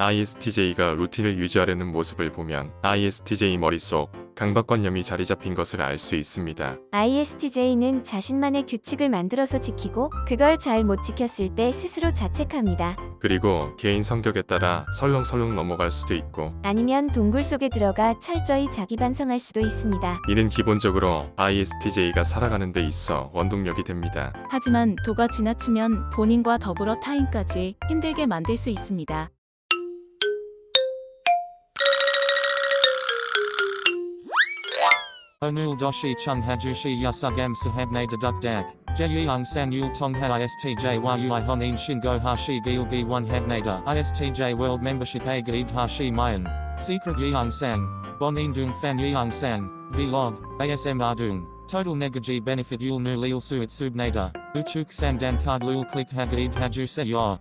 ISTJ가 루틴을 유지하려는 모습을 보면 ISTJ 머릿속 강박관념이 자리 잡힌 것을 알 수 있습니다. ISTJ는 자신만의 규칙을 만들어서 지키고 그걸 잘 못 지켰을 때 스스로 자책합니다. 그리고 개인 성격에 따라 설렁설렁 넘어갈 수도 있고 아니면 동굴 속에 들어가 철저히 자기 반성할 수도 있습니다. 이는 기본적으로 ISTJ가 살아가는 데 있어 원동력이 됩니다. 하지만 도가 지나치면 본인과 더불어 타인까지 힘들게 만들 수 있습니다. Onul doshi chung hajushi yasugam sahabne deduk dak. Jeyung san yul tongha istj yui honin shingo hashi gilgi one habnada. Istj world membership a gaib hashi mayan. Secret yeung sang. Bonin dung fan yeung sang. Vlog. ASM ardung. Total negaji benefit yul nu lil suit subnada. Uchuk sang dan card lul click hagaib haju se yor.